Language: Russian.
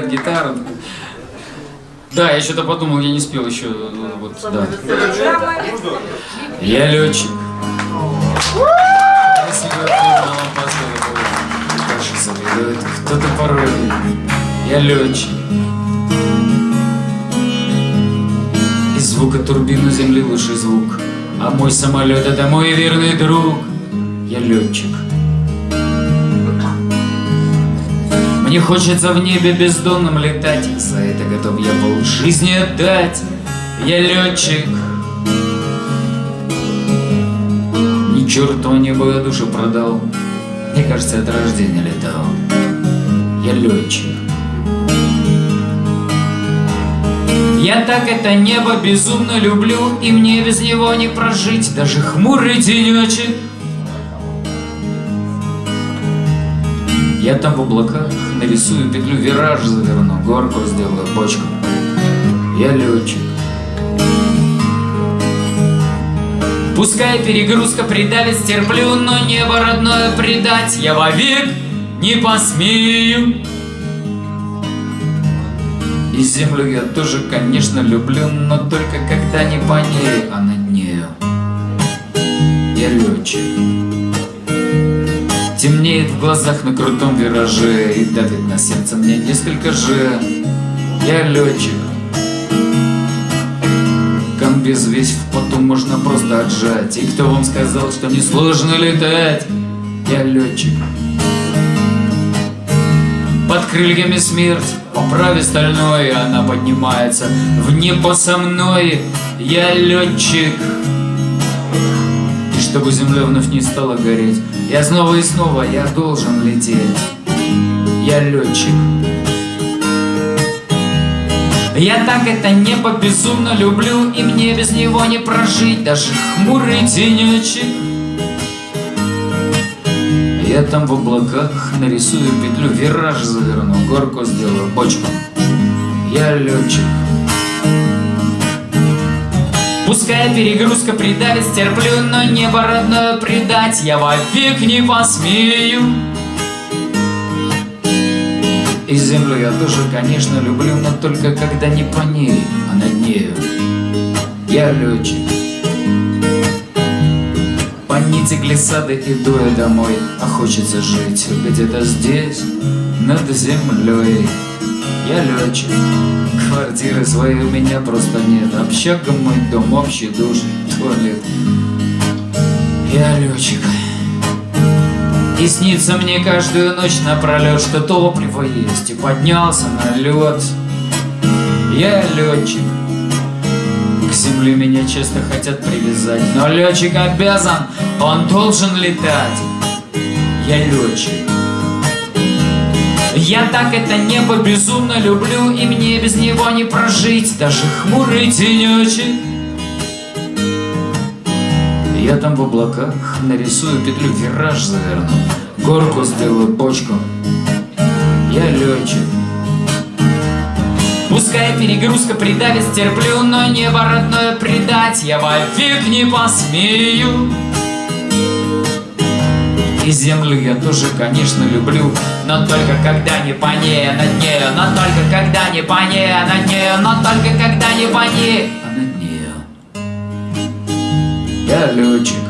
гитару. Да, я что-то подумал, я не спел еще. э, Вот, да. Я летчик. Кто-то порой. Я летчик. Из звука турбины земли лучший звук. А мой самолет это мой верный друг. Я летчик. Мне хочется в небе бездонным летать За это готов я пол жизни отдать Я летчик. Ни черту небо я душу продал. Мне кажется, от рождения летал. Я летчик. Я так это небо безумно люблю И мне без него не прожить. Даже хмурый денечек Я там в облаках нарисую петлю, вираж заверну, горку сделаю, бочку. Я летчик. Пускай перегрузка придавит, стерплю, но небо родное предать я вовек не посмею. И землю я тоже, конечно, люблю, но только когда Темнеет в глазах на крутом вираже И давит на сердце мне несколько же. Я летчик. Комбез весь в поту можно просто отжать. И кто вам сказал, что не сложно летать? Я летчик. Под крыльями смерть, по праве стальной Она поднимается в небо со мной. Я летчик чтобы земля вновь не стала гореть. Я снова и снова, я должен лететь. Я летчик. Я так это небо безумно люблю И мне без него не прожить. Даже хмурый денечек Я там в облаках нарисую петлю Вираж заверну, горку сделаю, бочку. Я летчик Пускай перегрузка придавит, стерплю, но небо родное предать я вовек не посмею. И землю я тоже, конечно, люблю, но только когда не по ней, а над нею. Я летчик. По нити глиссады иду я домой, а хочется жить где-то здесь, над землей. Я летчик. Квартиры своей у меня просто нет. Общага мой дом, общий душ, туалет. Я летчик И снится мне каждую ночь напролет Что топливо есть. И поднялся на лед Я летчик К земле меня часто хотят привязать. Но летчик обязан, он должен летать. Я летчик я так это небо безумно люблю И мне без него не прожить. Даже хмурый денечек Я там в облаках нарисую петлю Вираж заверну Горку сделаю, бочку. Я летчик. Пускай перегрузка придавит, стерплю Но небо родное предать. Я вовек не посмею и землю я тоже, конечно, люблю. Но только когда не по ней, а над нею Но только когда не по ней, а над нею Но только когда не по ней, а над нею. Я летчик